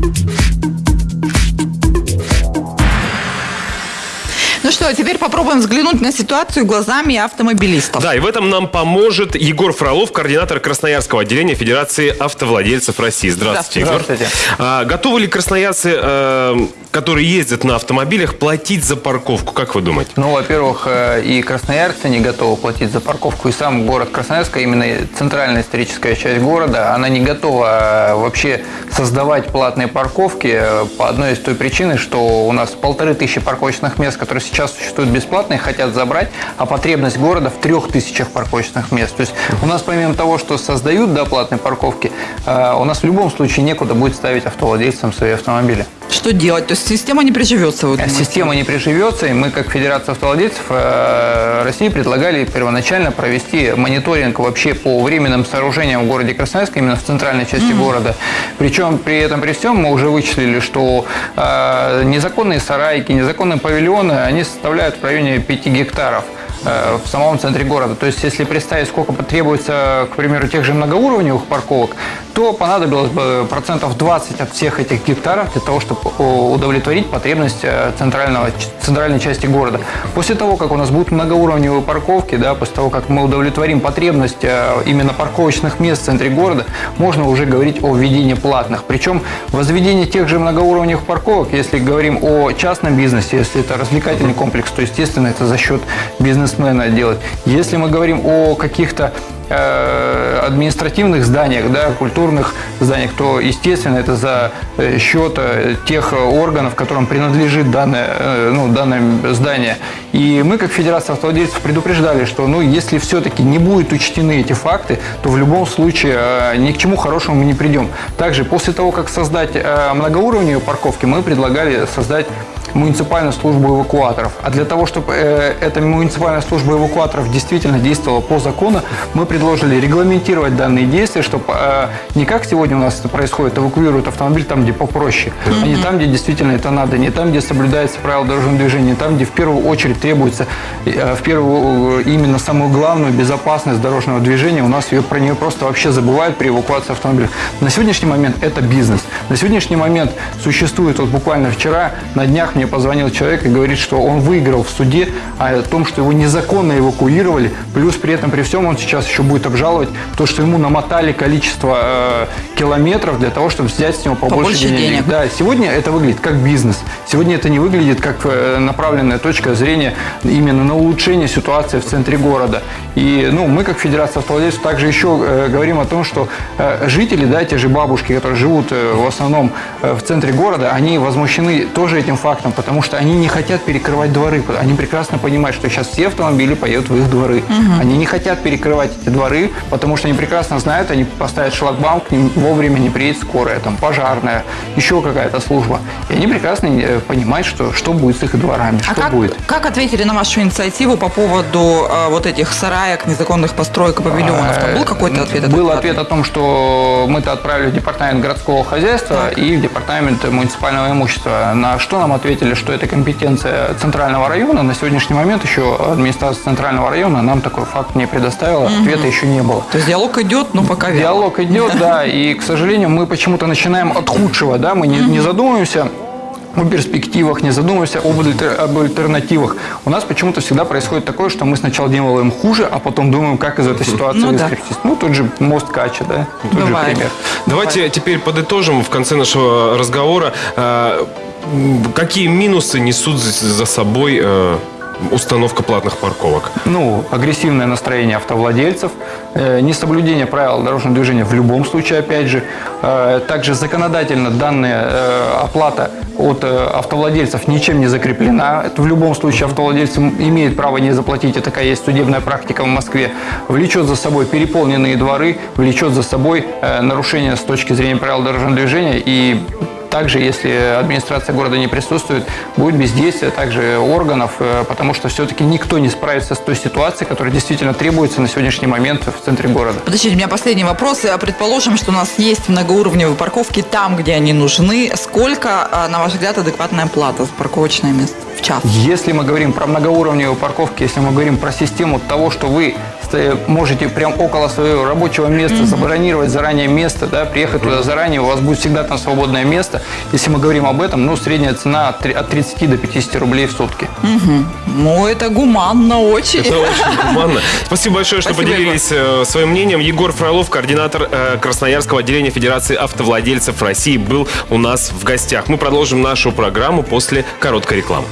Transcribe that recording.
Thank you. Что, теперь попробуем взглянуть на ситуацию глазами автомобилистов. Да, и в этом нам поможет Егор Фролов, координатор Красноярского отделения Федерации автовладельцев России. Здравствуйте, Егор. Здравствуйте. А, готовы ли красноярцы, э, которые ездят на автомобилях, платить за парковку? Как вы думаете? Ну, во-первых, э, и красноярцы не готовы платить за парковку, и сам город Красноярск, именно центральная историческая часть города, она не готова э, вообще создавать платные парковки э, по одной из той причины, что у нас полторы тысячи парковочных мест, которые сейчас существуют бесплатные, хотят забрать, а потребность города в трех тысячах парковочных мест. То есть у нас помимо того, что создают да, платные парковки, у нас в любом случае некуда будет ставить автовладельцам свои автомобили. Что делать? То есть система не приживется? Вы думаете? Система не приживется, и мы, как Федерация автовладельцев э, России, предлагали первоначально провести мониторинг вообще по временным сооружениям в городе Красноярск, именно в центральной части города. Причем при этом, при всем, мы уже вычислили, что э, незаконные сарайки, незаконные павильоны, они составляют в районе 5 гектаров э, в самом центре города. То есть, если представить, сколько потребуется, к примеру, тех же многоуровневых парковок, то понадобилось бы процентов 20 от всех этих гектаров для того, чтобы удовлетворить потребность э, центрального, центральной части города. После того, как у нас будут многоуровневые парковки, да, после того, как мы удовлетворим потребность э, именно парковочных мест в центре города, можно уже говорить о введении платных. Причем возведение тех же многоуровневых парковок, если говорим о частном бизнесе, если это развлекательный комплекс, то, естественно, это за счет бизнесмена делать. Если мы говорим о каких-то административных зданиях, да, культурных зданиях, то, естественно, это за э, счет э, тех органов, которым принадлежит данное, ну, данное здание. И мы, как Федерация автовладельцев, предупреждали, что ну, если все-таки не будут учтены эти факты, то в любом случае ни к чему хорошему мы не придем. Также после того, как создать многоуровневые парковки, мы предлагали создать муниципальную службу эвакуаторов. А для того, чтобы э, эта муниципальная служба эвакуаторов действительно действовала по закону, мы предложили регламентировать данные действия, чтобы э, не как сегодня у нас это происходит, эвакуируют автомобиль там, где попроще, а не там, где действительно это надо, не там, где соблюдается правила дорожного движения, не там, где в первую очередь требуется э, в первую именно самую главную безопасность дорожного движения, у нас ее, про нее просто вообще забывают при эвакуации автомобиля. На сегодняшний момент это бизнес. На сегодняшний момент существует, вот буквально вчера, на днях мне позвонил человек и говорит, что он выиграл в суде о том, что его незаконно эвакуировали, плюс при этом, при всем, он сейчас еще будет обжаловать то, что ему намотали количество э, километров для того, чтобы взять с него побольше, побольше денег. денег. Да, сегодня это выглядит как бизнес. Сегодня это не выглядит как э, направленная точка зрения именно на улучшение ситуации в центре города. И ну, мы, как Федерация автовладельцев, также еще э, говорим о том, что э, жители, да, те же бабушки, которые живут э, в основном э, в центре города, они возмущены тоже этим фактом обратно, потому что они не хотят перекрывать дворы. Они прекрасно понимают, что сейчас все автомобили поедут в их дворы. Угу. Они не хотят перекрывать эти дворы, потому что они прекрасно знают, они поставят шлагбаум, к ним вовремя не приедет скорая, там, пожарная, еще какая-то служба. И они прекрасно э, понимают, что, что будет с их дворами, а что как, будет. Как ответили на вашу инициативу по поводу э, вот этих сараек, незаконных построек и павильонов? Там был какой-то ответ? Был ответ о том, что мы-то отправили в департамент городского хозяйства так. и в департамент муниципального имущества. На что нам ответили? Ответили, что это компетенция Центрального района. На сегодняшний момент еще администрация Центрального района нам такой факт не предоставила, угу. ответа еще не было. То есть диалог идет, но пока вяло. Диалог идет, да, и, к сожалению, мы почему-то начинаем от худшего, да, мы не, не задумываемся о перспективах, не задумываемся об, об альтернативах. У нас почему-то всегда происходит такое, что мы сначала делаем хуже, а потом думаем, как из этой ситуации ну, выскрестись. Да. Ну, тот же мост Кача, да, тот Бывает. же пример. Давайте Бывает. теперь подытожим в конце нашего разговора. Э, какие минусы несут за собой э, установка платных парковок? Ну, агрессивное настроение автовладельцев, э, несоблюдение правил дорожного движения в любом случае, опять же. Э, также законодательно данная э, оплата от автовладельцев ничем не закреплена. Это в любом случае автовладельцы имеют право не заплатить, и такая есть судебная практика в Москве. Влечет за собой переполненные дворы, влечет за собой нарушение с точки зрения правил дорожного движения и также, если администрация города не присутствует, будет бездействие также органов, э, потому что все-таки никто не справится с той ситуацией, которая действительно требуется на сегодняшний момент в центре города. Подождите, у меня последний вопрос. Э, предположим, что у нас есть многоуровневые парковки там, где они нужны. Сколько, э, на ваш взгляд, адекватная плата за парковочное место в час? Если мы говорим про многоуровневые парковки, если мы говорим про систему того, что вы можете прям около своего рабочего места забронировать заранее место, да, приехать туда заранее, у вас будет всегда там свободное место. Если мы говорим об этом, ну, средняя цена от три- от 30 до 50 рублей в сутки. Ну, это гуманно очень. Это очень гуманно. Спасибо большое, что Спасибо, поделились э, своим мнением. Егор Фролов, координатор э, Красноярского отделения Федерации автовладельцев России, был у нас в гостях. Мы продолжим нашу программу после короткой рекламы.